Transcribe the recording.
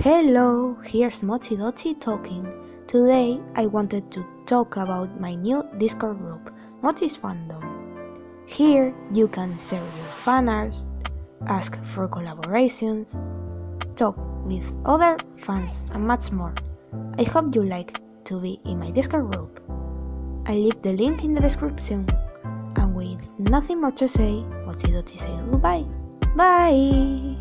Hello, here's Mochi Dochi talking. Today I wanted to talk about my new Discord group, Mochi's Fandom. Here you can share your fan art, ask for collaborations, talk with other fans, and much more. I hope you like to be in my Discord group. I leave the link in the description. And with nothing more to say, Mochi Dochi says goodbye. Bye!